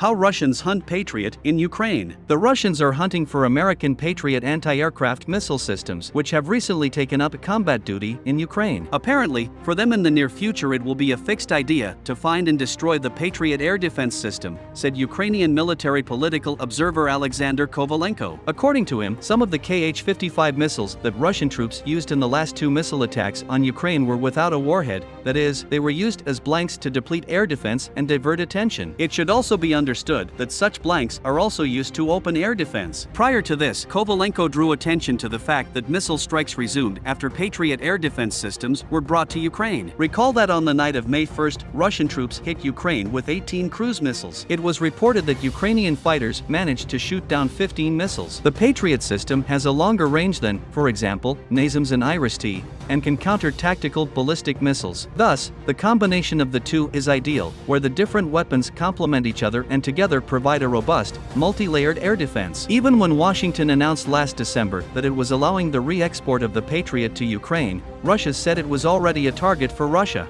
How Russians Hunt Patriot in Ukraine. The Russians are hunting for American Patriot anti-aircraft missile systems which have recently taken up combat duty in Ukraine. Apparently, for them in the near future it will be a fixed idea to find and destroy the Patriot air defense system, said Ukrainian military political observer Alexander Kovalenko. According to him, some of the Kh-55 missiles that Russian troops used in the last two missile attacks on Ukraine were without a warhead, that is, they were used as blanks to deplete air defense and divert attention. It should also be understood that such blanks are also used to open air defense. Prior to this, Kovalenko drew attention to the fact that missile strikes resumed after Patriot air defense systems were brought to Ukraine. Recall that on the night of May 1st, Russian troops hit Ukraine with 18 cruise missiles. It was reported that Ukrainian fighters managed to shoot down 15 missiles. The Patriot system has a longer range than, for example, NASAMS and IRIS-T, and can counter tactical ballistic missiles. Thus, the combination of the two is ideal, where the different weapons complement each other and together provide a robust, multi-layered air defense. Even when Washington announced last December that it was allowing the re-export of the Patriot to Ukraine, Russia said it was already a target for Russia.